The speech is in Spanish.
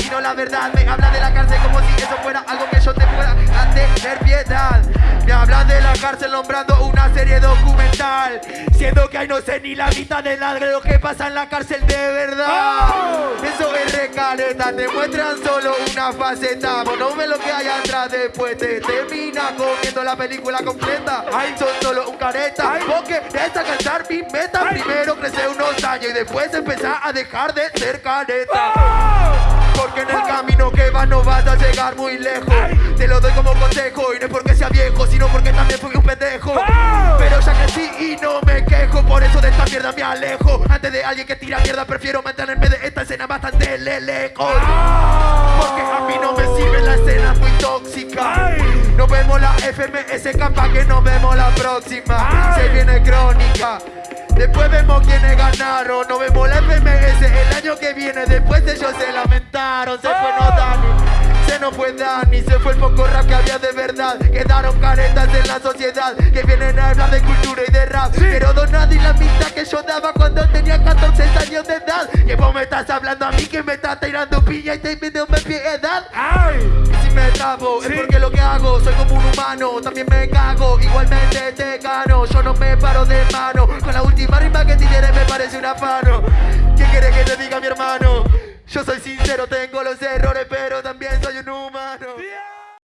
sino la verdad. Me habla de la cárcel como si eso fuera algo que yo te pueda tener piedad. Me habla de la cárcel nombrando una serie documental. Siendo que ahí no sé ni la mitad de de lo que pasa en la cárcel de verdad. Eso es recaleta, te muestran solo una faceta. Vos no ves lo que hay atrás, después te termina comiendo la película completa. Ay, son solo un careta es alcanzar mi meta. Primero crecer unos años y después empezar a dejar de ser careta porque en el camino que vas no vas a llegar muy lejos. Te lo doy como consejo y no es porque sea viejo Sino porque también fui un pendejo. Pero ya crecí y no me quejo Por eso de esta mierda me alejo. Antes de alguien que tira mierda prefiero mantenerme de esta escena bastante lejos. Porque a mí no me sirve la escena muy tóxica. Nos vemos la FMS capaz que nos vemos la próxima. Se viene Después vemos quiénes ganaron, nos vemos la FMS el año que viene. Después ellos se lamentaron, se fue no Dani, se nos fue Dani, se fue el poco rap que había de verdad. Quedaron caretas en la sociedad que vienen a hablar de cultura y de rap. Pero donad y la mitad que yo daba cuando tenía 14 años de edad. Que vos me estás hablando a mí que me estás tirando piña y te pidiendo piedad. ¡Ay! Me trabo, es porque lo que hago, soy como un humano, también me cago, igualmente te gano, yo no me paro de mano, con la última rima que tiré me parece un afano. ¿Qué quiere que te diga mi hermano? Yo soy sincero, tengo los errores, pero